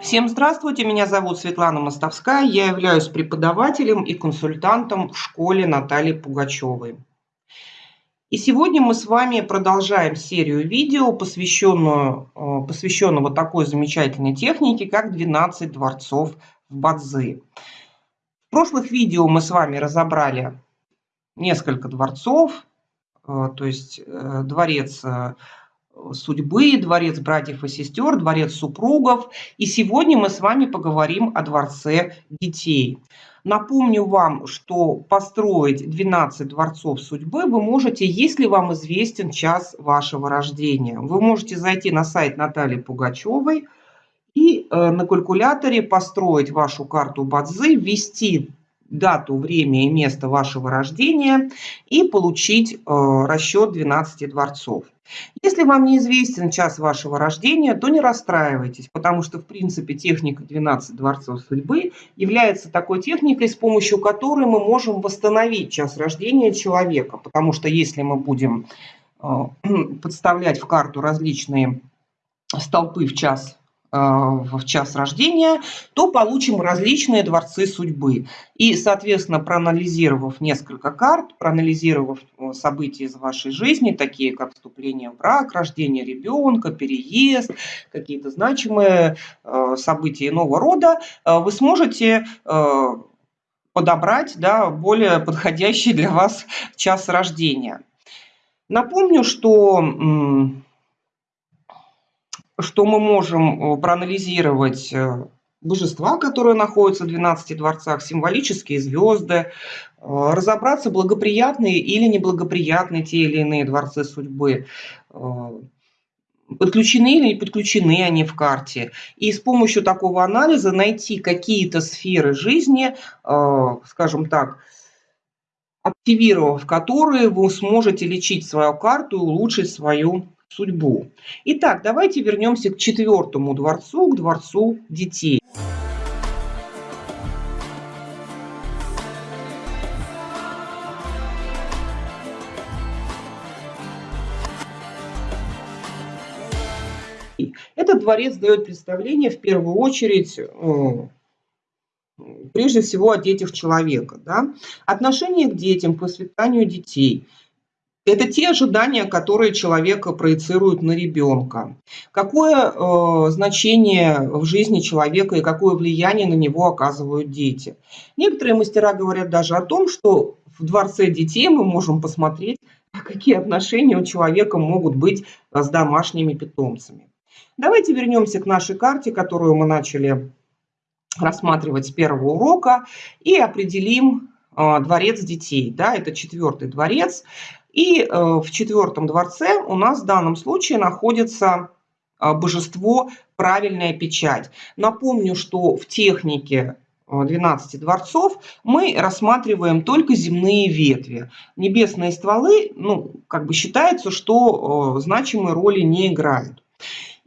Всем здравствуйте, меня зовут Светлана Мостовская, я являюсь преподавателем и консультантом в школе Натальи Пугачевой. И сегодня мы с вами продолжаем серию видео, посвященную, э, посвященного такой замечательной технике, как 12 дворцов в Бадзи. В прошлых видео мы с вами разобрали несколько дворцов, э, то есть э, дворец судьбы, дворец братьев и сестер, дворец супругов. И сегодня мы с вами поговорим о дворце детей. Напомню вам, что построить 12 дворцов судьбы вы можете, если вам известен час вашего рождения. Вы можете зайти на сайт Натальи Пугачевой и э, на калькуляторе построить вашу карту Бадзи, ввести дату, время и место вашего рождения и получить э, расчет 12 дворцов. Если вам неизвестен час вашего рождения, то не расстраивайтесь, потому что, в принципе, техника 12 дворцов судьбы является такой техникой, с помощью которой мы можем восстановить час рождения человека. Потому что если мы будем э, подставлять в карту различные столпы в час в час рождения, то получим различные дворцы судьбы. И, соответственно, проанализировав несколько карт, проанализировав э, события из вашей жизни, такие как вступление в брак, рождение ребенка, переезд, какие-то значимые э, события иного рода, э, вы сможете подобрать да, более подходящий для вас час рождения. Напомню, что что мы можем э, проанализировать э, божества, которые находятся в 12 дворцах, символические звезды, э, разобраться, благоприятные или неблагоприятные те или иные дворцы судьбы, подключены или не подключены они в карте. И с помощью такого анализа найти какие-то сферы жизни, скажем так, активировав которые вы сможете лечить свою карту и улучшить свою судьбу. Итак, давайте вернемся к четвертому дворцу, к дворцу детей. Этот дворец дает представление в первую очередь э, прежде всего о детях человека. Да? Отношение к детям, к воспитанию детей – это те ожидания, которые человека проецируют на ребенка. Какое э, значение в жизни человека и какое влияние на него оказывают дети. Некоторые мастера говорят даже о том, что в дворце детей мы можем посмотреть, какие отношения у человека могут быть с домашними питомцами. Давайте вернемся к нашей карте, которую мы начали рассматривать с первого урока, и определим э, дворец детей. Да, это четвертый дворец. И э, в четвертом дворце у нас в данном случае находится э, божество «Правильная печать». Напомню, что в технике 12 э, дворцов мы рассматриваем только земные ветви. Небесные стволы, ну, как бы считается, что значимой роли не играют.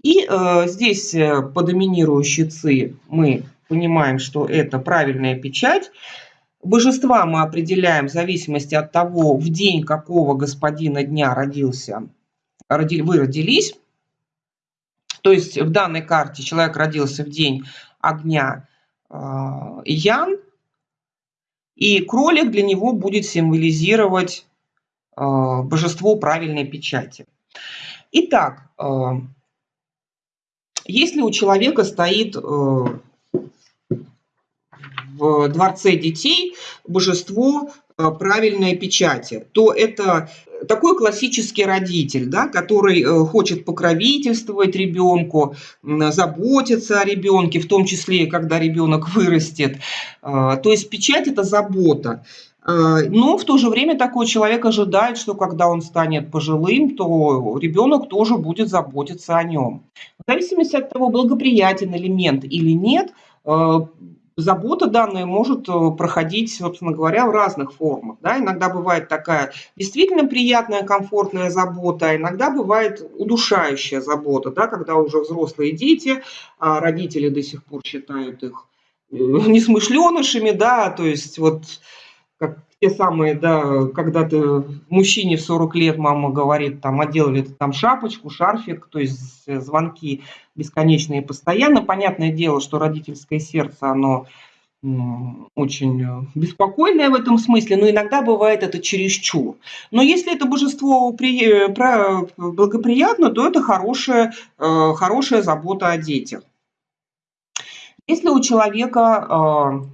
И э, здесь по доминирующей ЦИ мы понимаем, что это правильная печать. Божества мы определяем в зависимости от того, в день какого господина дня родился, вы родились. То есть в данной карте человек родился в день огня э, Ян, и кролик для него будет символизировать э, божество правильной печати. Итак, э, если у человека стоит в Дворце детей божество э, правильной печати, то это такой классический родитель, да, который э, хочет покровительствовать ребенку, заботиться о ребенке, в том числе, когда ребенок вырастет. Э, то есть печать – это забота. Но в то же время такой человек ожидает, что когда он станет пожилым, то ребенок тоже будет заботиться о нем. В зависимости от того, благоприятен элемент или нет, забота данная может э, проходить, собственно говоря, в разных формах. Да? Иногда бывает такая действительно приятная, комфортная забота, а иногда бывает удушающая забота, да? когда уже взрослые дети, а родители до сих пор считают их э, несмышленышами, да, то есть вот как те самые, да, когда ты мужчине в 40 лет мама говорит, там, одел ли там шапочку, шарфик, то есть звонки бесконечные постоянно. Понятное дело, что родительское сердце, оно очень э, беспокойное в этом смысле, но иногда бывает это чересчур. Но если это божество э, благоприятно, то это хорошая, э, хорошая забота о детях. Если у человека,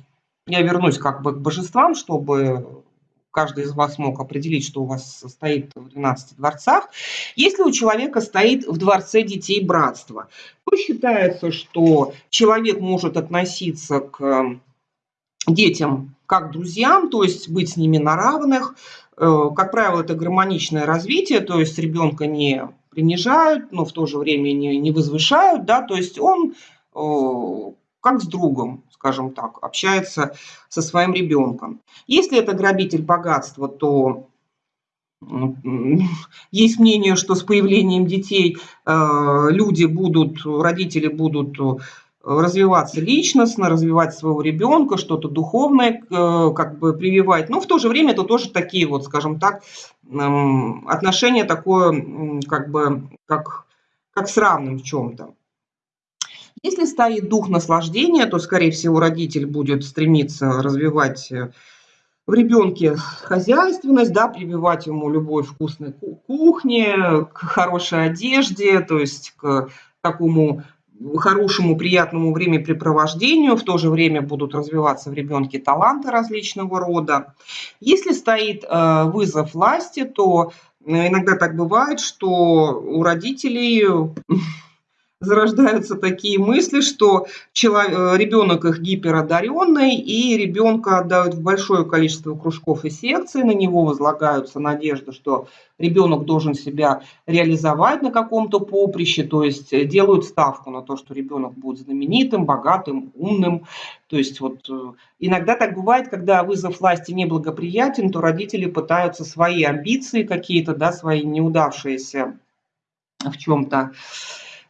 я вернусь как бы к божествам, чтобы каждый из вас мог определить, что у вас стоит в 12 дворцах. Если у человека стоит в дворце детей братства, то считается, что человек может относиться к детям как друзьям, то есть быть с ними на равных. Э, как правило, это гармоничное развитие, то есть ребенка не принижают, но в то же время не, не возвышают, да, то есть он э, как с другом, скажем так, общается со своим ребенком. Если это грабитель богатства, то есть мнение, что с появлением детей э, люди будут, родители будут развиваться личностно, развивать своего ребенка, что-то духовное э, как бы прививать. Но в то же время это тоже такие вот, скажем так, отношения такое, как бы, как, как с равным в чем-то. Если стоит дух наслаждения, то, скорее всего, родитель будет стремиться развивать э, в ребенке хозяйственность, да, прививать ему любовь к вкусной кухне, к хорошей одежде, то есть к такому хорошему, приятному времяпрепровождению, в то же время будут развиваться в ребенке таланты различного рода. Если стоит э, вызов власти, то э, иногда так бывает, что у родителей зарождаются такие мысли, что человек, ребенок их гиперодаренный, и ребенка отдают в большое количество кружков и секций, на него возлагаются надежды, что ребенок должен себя реализовать на каком-то поприще, то есть э, делают ставку на то, что ребенок будет знаменитым, богатым, умным. То есть вот э, иногда так бывает, когда вызов власти неблагоприятен, то родители пытаются свои амбиции какие-то, да, свои неудавшиеся в чем-то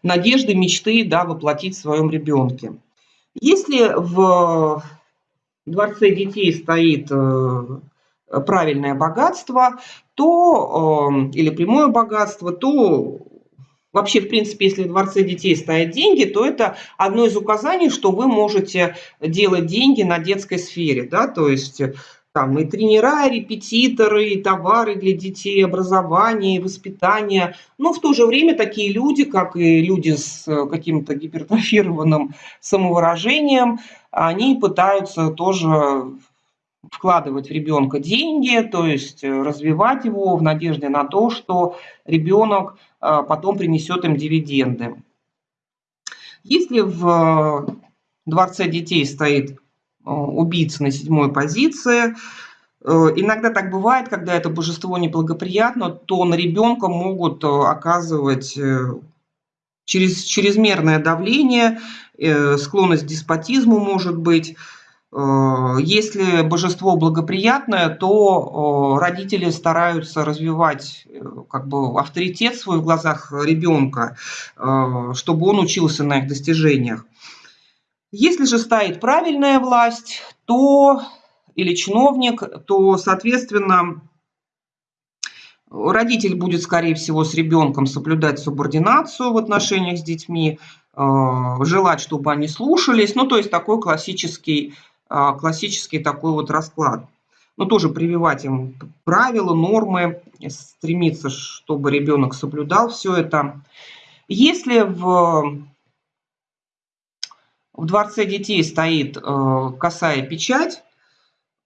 надежды, мечты да, воплотить в своем ребенке. Если в дворце детей стоит э, правильное богатство, то, э, или прямое богатство, то вообще, в принципе, если в дворце детей стоят деньги, то это одно из указаний, что вы можете делать деньги на детской сфере. Да? То есть там и тренера, и репетиторы, и товары для детей, образование, и воспитание. Но в то же время такие люди, как и люди с э, каким-то гипертрофированным самовыражением, они пытаются тоже вкладывать в ребенка деньги, то есть э, развивать его в надежде на то, что ребенок э, потом принесет им дивиденды. Если в дворце детей стоит убийца на седьмой позиции. Э, иногда так бывает, когда это божество неблагоприятно, то на ребенка могут э, оказывать через, чрезмерное давление, склонность к деспотизму может быть. Если божество благоприятное, то родители стараются развивать как бы, авторитет свой в глазах ребенка, чтобы он учился на их достижениях. Если же стоит правильная власть, то или чиновник, то, соответственно, родитель будет, скорее всего, с ребенком соблюдать субординацию в отношениях с детьми, э, желать, чтобы они слушались. Ну, то есть такой классический, э, классический такой вот расклад. Но тоже прививать им правила, нормы, стремиться, чтобы ребенок соблюдал все это. Если в в Дворце детей стоит э, косая печать,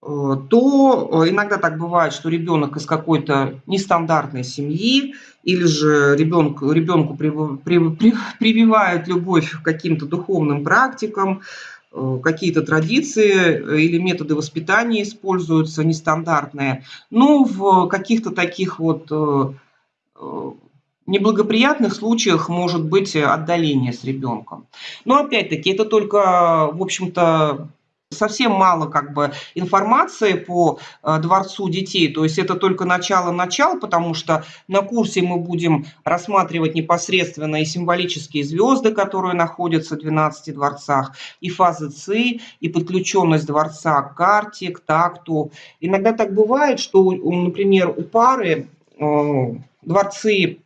э, то э, иногда так бывает, что ребенок из какой-то нестандартной семьи или же ребенку, ребенку прививают любовь к каким-то духовным практикам, какие-то традиции или методы воспитания используются нестандартные. Но в каких-то таких вот неблагоприятных случаях может быть отдаление с ребенком. Но опять-таки это только, в общем-то, совсем мало как бы информации по э, Дворцу детей, то есть это только начало-начало, потому что на курсе мы будем рассматривать непосредственно и символические звезды, которые находятся в 12 дворцах, и фазы ЦИ, и подключенность дворца к карте, к такту. Иногда так бывает, что, например, у пары э, дворцы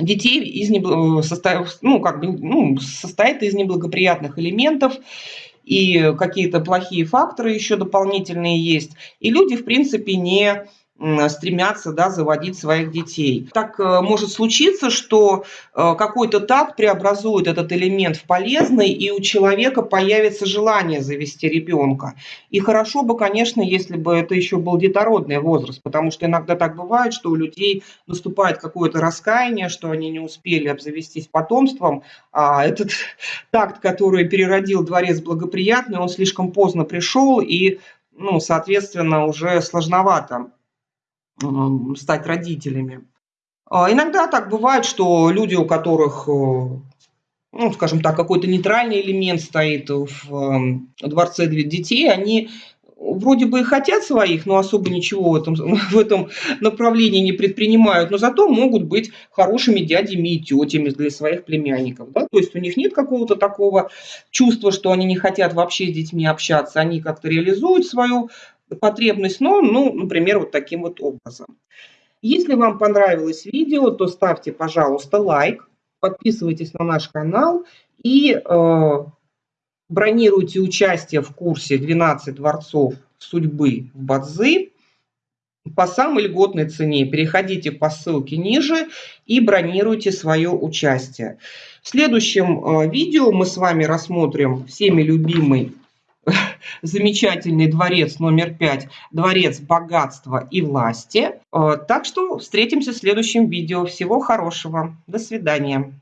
детей из небл... Э, ну, как бы, ну, состоит из неблагоприятных элементов, и какие-то плохие факторы еще дополнительные есть. И люди, в принципе, не стремятся да, заводить своих детей. Так э, может случиться, что э, какой-то такт преобразует этот элемент в полезный, и у человека появится желание завести ребенка. И хорошо бы, конечно, если бы это еще был детородный возраст, потому что иногда так бывает, что у людей наступает какое-то раскаяние, что они не успели обзавестись потомством, а этот такт, который переродил дворец благоприятный, он слишком поздно пришел, и, ну, соответственно, уже сложновато стать родителями. А, иногда так бывает, что люди, у которых, э, ну, скажем так, какой-то нейтральный элемент стоит в эм, дворце детей, они вроде бы и хотят своих, но особо ничего в этом, в этом направлении не предпринимают, но зато могут быть хорошими дядями и тетями для своих племянников. Да? То есть у них нет какого-то такого чувства, что они не хотят вообще с детьми общаться, они как-то реализуют свою потребность, но, ну, например, вот таким вот образом. Если вам понравилось видео, то ставьте, пожалуйста, лайк, подписывайтесь на наш канал и э, бронируйте участие в курсе «12 дворцов судьбы в Бадзи» по самой льготной цене. Переходите по ссылке ниже и бронируйте свое участие. В следующем э, видео мы с вами рассмотрим всеми любимый замечательный дворец номер пять, дворец богатства и власти. Э, так что встретимся в следующем видео. Всего хорошего. До свидания.